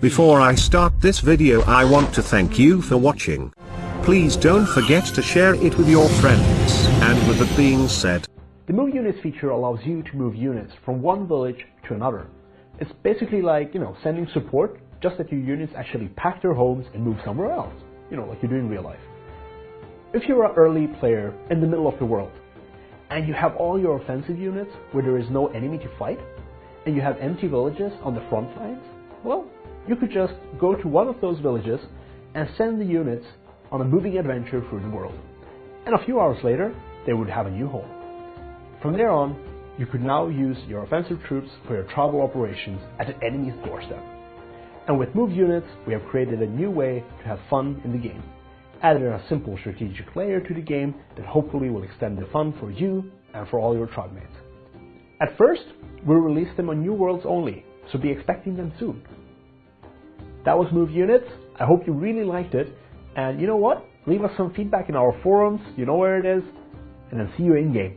Before I start this video I want to thank you for watching. Please don't forget to share it with your friends, and with that being said, The Move Units feature allows you to move units from one village to another. It's basically like, you know, sending support, just that your units actually pack their homes and move somewhere else. You know, like you do in real life. If you're an early player in the middle of the world, and you have all your offensive units where there is no enemy to fight, and you have empty villages on the front lines, well, you could just go to one of those villages and send the units on a moving adventure through the world. And a few hours later, they would have a new home. From there on, you could now use your offensive troops for your travel operations at an enemy's doorstep. And with move units, we have created a new way to have fun in the game. Added a simple strategic layer to the game that hopefully will extend the fun for you and for all your tribe mates. At first, we'll release them on new worlds only, so be expecting them soon. That was Move Units. I hope you really liked it. And you know what? Leave us some feedback in our forums, you know where it is, and then see you in game.